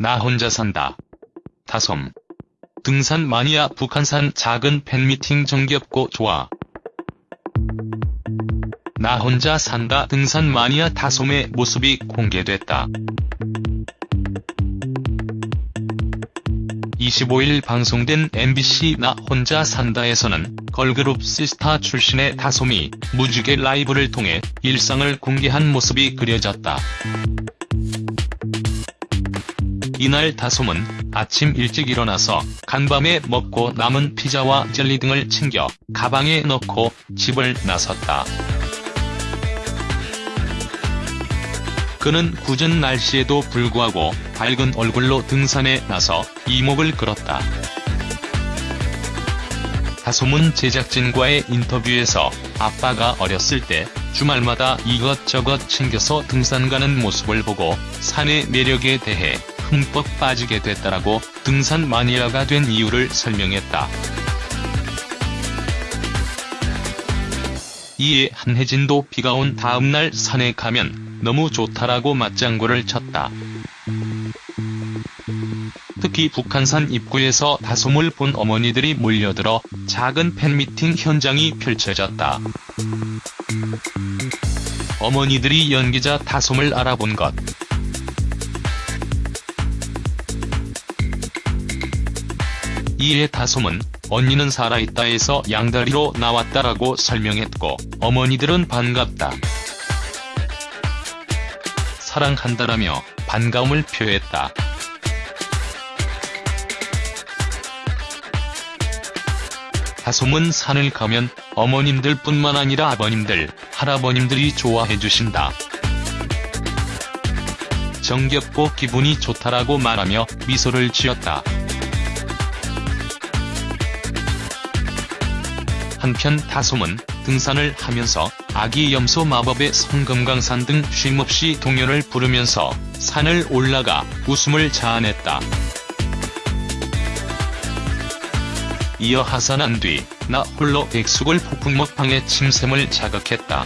나 혼자 산다. 다솜. 등산 마니아 북한산 작은 팬미팅 정겹고 좋아. 나 혼자 산다 등산 마니아 다솜의 모습이 공개됐다. 25일 방송된 MBC 나 혼자 산다에서는 걸그룹 시스타 출신의 다솜이 무지개 라이브를 통해 일상을 공개한 모습이 그려졌다. 이날 다솜은 아침 일찍 일어나서 간밤에 먹고 남은 피자와 젤리 등을 챙겨 가방에 넣고 집을 나섰다. 그는 궂은 날씨에도 불구하고 밝은 얼굴로 등산에 나서 이목을 끌었다. 다솜은 제작진과의 인터뷰에서 아빠가 어렸을 때 주말마다 이것저것 챙겨서 등산 가는 모습을 보고 산의 매력에 대해 흠뻑 빠지게 됐다라고 등산 마니아가 된 이유를 설명했다. 이에 한혜진도 비가 온 다음날 산에 가면 너무 좋다라고 맞장구를 쳤다. 특히 북한산 입구에서 다솜을 본 어머니들이 몰려들어 작은 팬미팅 현장이 펼쳐졌다. 어머니들이 연기자 다솜을 알아본 것. 이에 다솜은 언니는 살아있다에서 양다리로 나왔다라고 설명했고 어머니들은 반갑다. 사랑한다라며 반가움을 표했다. 다솜은 산을 가면 어머님들 뿐만 아니라 아버님들, 할아버님들이 좋아해 주신다. 정겹고 기분이 좋다라고 말하며 미소를 지었다. 한편 다솜은 등산을 하면서 아기 염소 마법의 성금강산 등 쉼없이 동요를 부르면서 산을 올라가 웃음을 자아냈다. 이어 하산한 뒤 나 홀로 백숙을 폭풍 먹방의 침샘을 자극했다.